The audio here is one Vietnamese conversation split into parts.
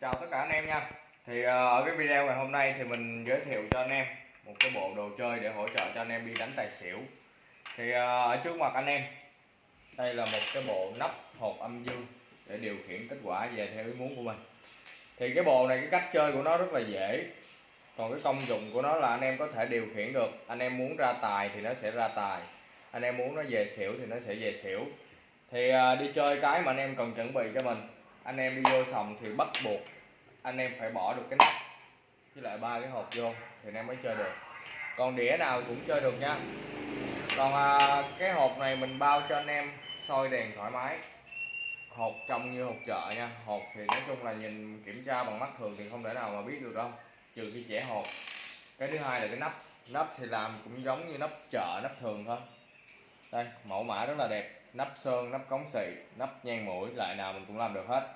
chào tất cả anh em nha. Thì ờ, ở cái video ngày hôm nay thì mình giới thiệu cho anh em một cái bộ đồ chơi để hỗ trợ cho anh em đi đánh tài xỉu. Thì ờ, ở trước mặt anh em, đây là một cái bộ nắp hộp âm dương để điều khiển kết quả về theo ý muốn của mình. Thì cái bộ này, cái cách chơi của nó rất là dễ. Còn cái công dụng của nó là anh em có thể điều khiển được. Anh em muốn ra tài thì nó sẽ ra tài. Anh em muốn nó về xỉu thì nó sẽ về xỉu. Thì ờ, đi chơi cái mà anh em cần chuẩn bị cho mình anh em đi vô sòng thì bắt buộc anh em phải bỏ được cái nắp với lại ba cái hộp vô thì anh em mới chơi được. Còn đĩa nào cũng chơi được nha. Còn à, cái hộp này mình bao cho anh em soi đèn thoải mái. Hộp trông như hộp chợ nha. Hộp thì nói chung là nhìn kiểm tra bằng mắt thường thì không thể nào mà biết được đâu trừ khi trẻ hộp. Cái thứ hai là cái nắp. Nắp thì làm cũng giống như nắp chợ nắp thường thôi. Đây mẫu mã rất là đẹp nắp sơn, nắp cống xị nắp nhang mũi, lại nào mình cũng làm được hết.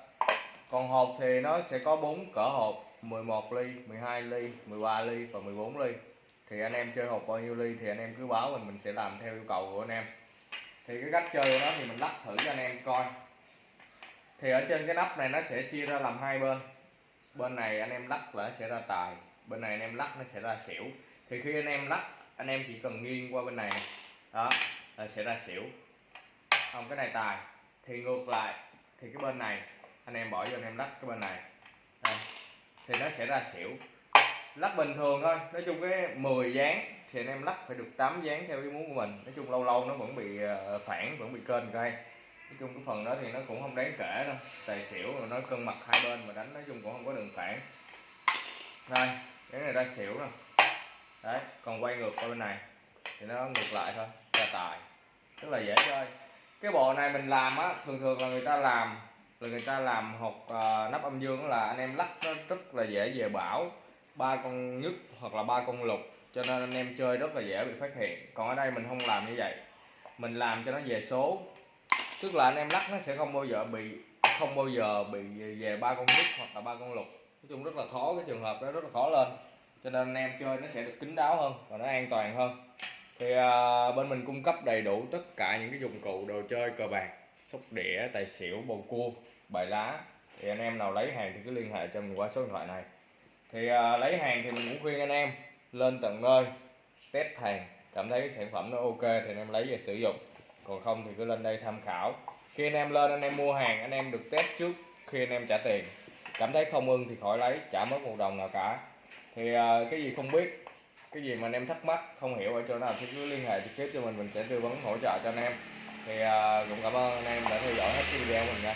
Còn hộp thì nó sẽ có bốn cỡ hộp 11 ly 12 ly 13 ly và 14 ly. Thì anh em chơi hộp bao nhiêu ly thì anh em cứ báo mình mình sẽ làm theo yêu cầu của anh em. Thì cái cách chơi của nó thì mình lắp thử cho anh em coi. Thì ở trên cái nắp này nó sẽ chia ra làm hai bên. Bên này anh em lắc là nó sẽ ra tài, bên này anh em lắc nó sẽ ra xỉu. Thì khi anh em lắc, anh em chỉ cần nghiêng qua bên này. đó, là sẽ ra xỉu không, cái này tài. Thì ngược lại. Thì cái bên này, anh em bỏ vô anh em lắc cái bên này. Đây. thì nó sẽ ra xỉu. Lắc bình thường thôi. Nói chung cái 10 dáng thì anh em lắc phải được 8 dáng theo ý muốn của mình. Nói chung lâu lâu nó vẫn bị ờ, phản, vẫn bị kênh cây nói chung cái phần đó thì nó cũng không đáng kể đâu. Tài xỉu rồi nó cân mặt hai bên mà đánh nói chung cũng không có đường phản. Đây, cái này ra xỉu rồi. Đấy, còn quay ngược qua bên này thì nó ngược lại thôi, ra tài. Rất là dễ chơi cái bộ này mình làm á thường thường là người ta làm là người ta làm hộp à, ờ, nắp âm dương là anh em lắc nó rất là dễ về bảo. Ba con nhất hoặc là ba con lục cho nên anh em chơi rất là dễ bị phát hiện. Còn ở đây mình không làm như vậy. Mình làm cho nó về số. Tức là anh em lắc nó sẽ không bao giờ bị không bao giờ bị về ba con nhất hoặc là ba con lục. Nói chung rất là khó cái trường hợp đó rất là khó lên. Cho nên anh em chơi nó sẽ được kín đáo hơn và nó an toàn hơn thì à, bên mình cung cấp đầy đủ tất cả những cái dụng cụ đồ chơi cờ bạc sóc đĩa tài xỉu bầu cua bài lá. Thì anh em nào lấy hàng thì cứ liên hệ cho mình qua số điện thoại này. Thì à, lấy hàng thì mình cũng khuyên anh em lên tận nơi test hàng cảm thấy cái sản phẩm nó ok thì anh em lấy về sử dụng. Còn không thì cứ lên đây tham khảo. Khi anh em lên anh em mua hàng anh em được test trước khi anh em trả tiền. Cảm thấy không ưng thì khỏi lấy trả mất một đồng nào cả. Thì à, cái gì không biết cái gì mà anh em thắc mắc không hiểu ở chỗ nào thì cứ liên hệ trực tiếp cho mình mình sẽ tư vấn hỗ trợ cho anh em. Thì uh, cũng cảm ơn anh em đã theo dõi hết cái video của mình nha.